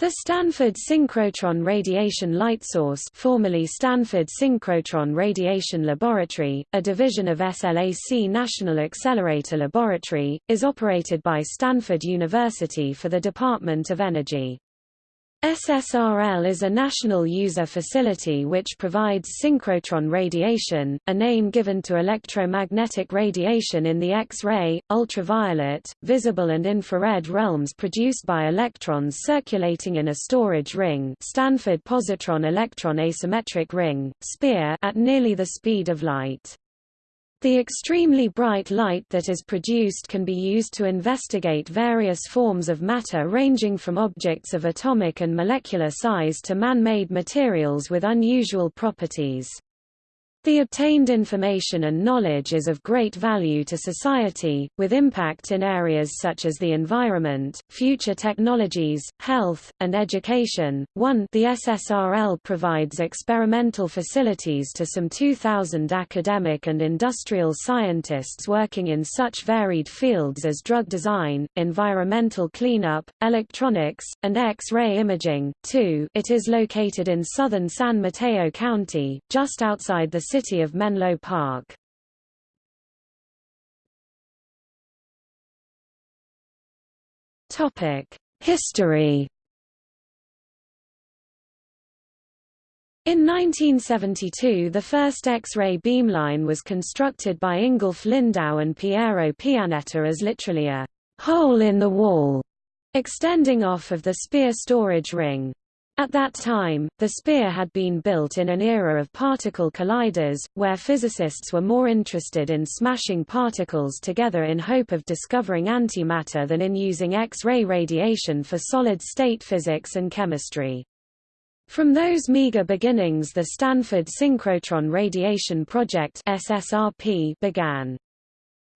The Stanford Synchrotron Radiation Light Source formerly Stanford Synchrotron Radiation Laboratory, a division of SLAC National Accelerator Laboratory, is operated by Stanford University for the Department of Energy. SSRL is a national user facility which provides synchrotron radiation, a name given to electromagnetic radiation in the X-ray, ultraviolet, visible and infrared realms produced by electrons circulating in a storage ring Stanford positron electron asymmetric ring, SPEAR at nearly the speed of light. The extremely bright light that is produced can be used to investigate various forms of matter ranging from objects of atomic and molecular size to man-made materials with unusual properties. The obtained information and knowledge is of great value to society, with impact in areas such as the environment, future technologies, health, and education. 1 The SSRL provides experimental facilities to some 2,000 academic and industrial scientists working in such varied fields as drug design, environmental cleanup, electronics, and X-ray imaging. 2 It is located in southern San Mateo County, just outside the city of Menlo Park. History In 1972 the first X-ray beamline was constructed by Ingolf Lindau and Piero Pianetta as literally a «hole in the wall» extending off of the Spear storage ring. At that time, the Spear had been built in an era of particle colliders, where physicists were more interested in smashing particles together in hope of discovering antimatter than in using X-ray radiation for solid-state physics and chemistry. From those meager beginnings the Stanford Synchrotron Radiation Project SSRP began.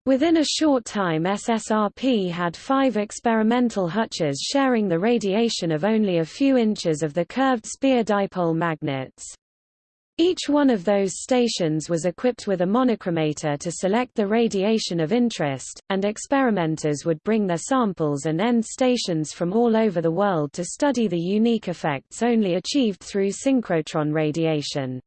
Within a short time SSRP had five experimental hutches sharing the radiation of only a few inches of the curved spear dipole magnets. Each one of those stations was equipped with a monochromator to select the radiation of interest, and experimenters would bring their samples and end stations from all over the world to study the unique effects only achieved through synchrotron radiation.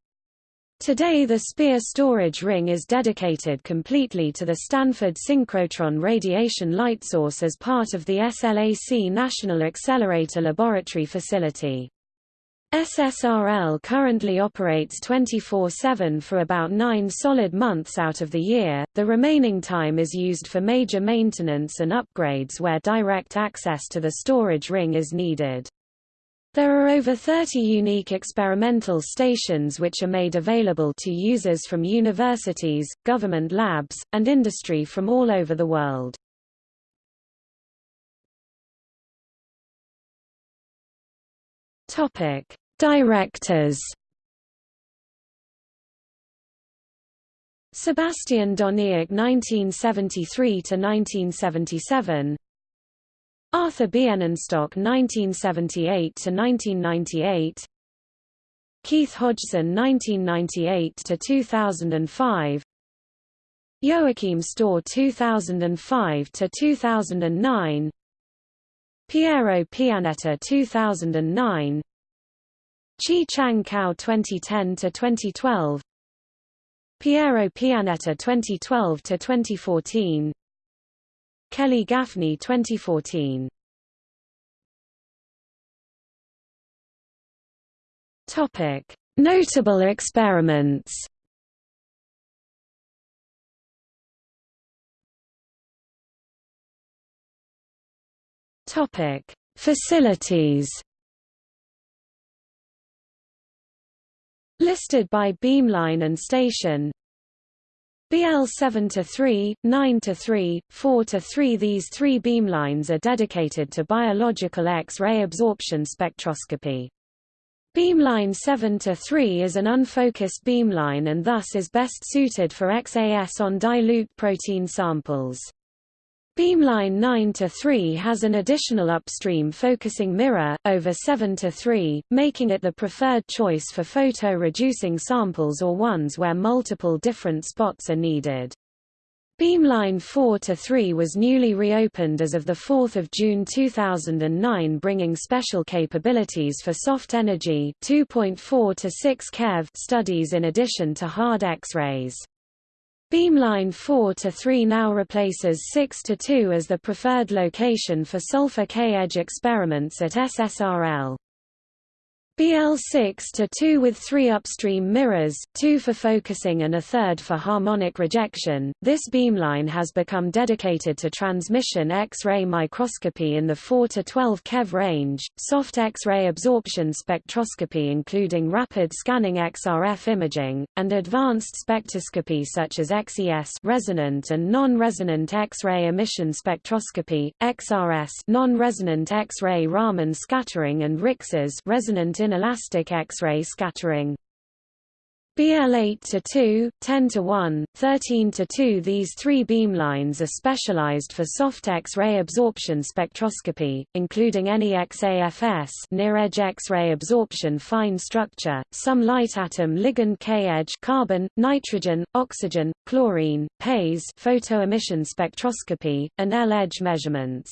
Today the Spear storage ring is dedicated completely to the Stanford Synchrotron radiation light source as part of the SLAC National Accelerator Laboratory facility. SSRL currently operates 24-7 for about nine solid months out of the year, the remaining time is used for major maintenance and upgrades where direct access to the storage ring is needed. There are over 30 unique experimental stations which are made available to users from universities, government labs, and industry from all over the world. Topic: Directors. Sebastian Doniach 1973 to 1977 Arthur Bienenstock 1978–1998 Keith Hodgson 1998–2005 Joachim Stöhr 2005 to 2009 Piero Pianetta 2009 Chi Chang Kao 2010–2012 Piero Pianetta 2012–2014 Kelly Gaffney 2014. Topic: Notable experiments. Topic: Facilities. Listed by beamline and station BL 7 to 3, 9 to 3, 4 to 3 These three beamlines are dedicated to biological X-ray absorption spectroscopy. Beamline 7 to 3 is an unfocused beamline and thus is best suited for XAS on dilute protein samples. Beamline 9 to 3 has an additional upstream focusing mirror, over 7 to 3, making it the preferred choice for photo-reducing samples or ones where multiple different spots are needed. Beamline 4 to 3 was newly reopened as of 4 June 2009 bringing special capabilities for soft energy 2.4 to 6 keV studies in addition to hard X-rays. Beamline 4 to 3 now replaces 6 to 2 as the preferred location for sulfur K-edge experiments at SSRL. BL6 to 2 with 3 upstream mirrors, 2 for focusing and a third for harmonic rejection. This beamline has become dedicated to transmission X-ray microscopy in the 4 to 12 keV range, soft X-ray absorption spectroscopy including rapid scanning XRF imaging, and advanced spectroscopy such as XES resonant and non-resonant X-ray emission spectroscopy, XRS non-resonant X-ray Raman scattering and RIXS resonant inelastic X-ray scattering. BL8 to 2, 10 to 1, 13 to 2 These three beamlines are specialized for soft X-ray absorption spectroscopy, including NEXAFS near-edge X-ray absorption fine structure, some light atom ligand K-edge carbon, nitrogen, oxygen, chlorine, PASE photoemission spectroscopy, and L-edge measurements.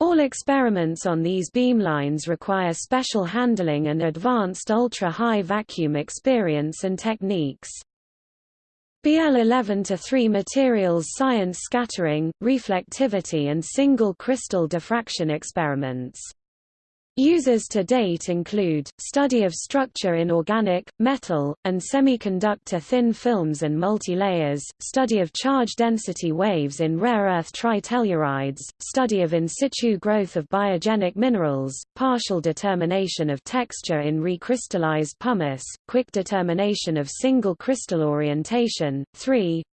All experiments on these beamlines require special handling and advanced ultra-high vacuum experience and techniques. BL11 to 3 materials science scattering, reflectivity and single crystal diffraction experiments Uses to date include, study of structure in organic, metal, and semiconductor thin films and multilayers, study of charge density waves in rare earth tritellurides, study of in situ growth of biogenic minerals, partial determination of texture in recrystallized pumice, quick determination of single crystal orientation. 3.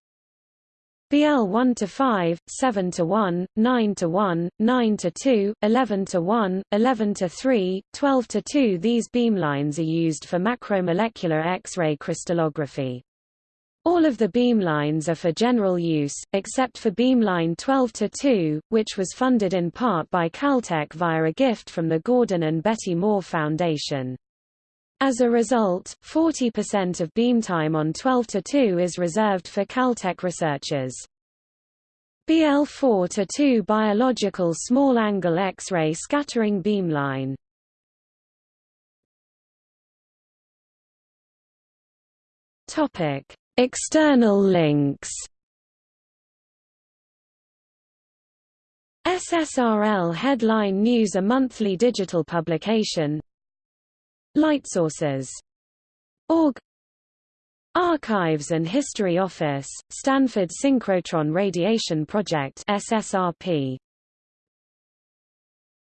BL 1 to 5, 7 to 1, 9 to 1, 9 to 2, 11 to 1, 11 to 3, 12 to 2. These beamlines are used for macromolecular X-ray crystallography. All of the beamlines are for general use, except for beamline 12 to 2, which was funded in part by Caltech via a gift from the Gordon and Betty Moore Foundation. As a result, 40% of beam time on 12 to 2 is reserved for Caltech researchers. BL4 to 2 biological small angle X-ray scattering beamline. Topic: External links. SSRL Headline News a monthly digital publication Lightsources. Org Archives and History Office, Stanford Synchrotron Radiation Project SSRP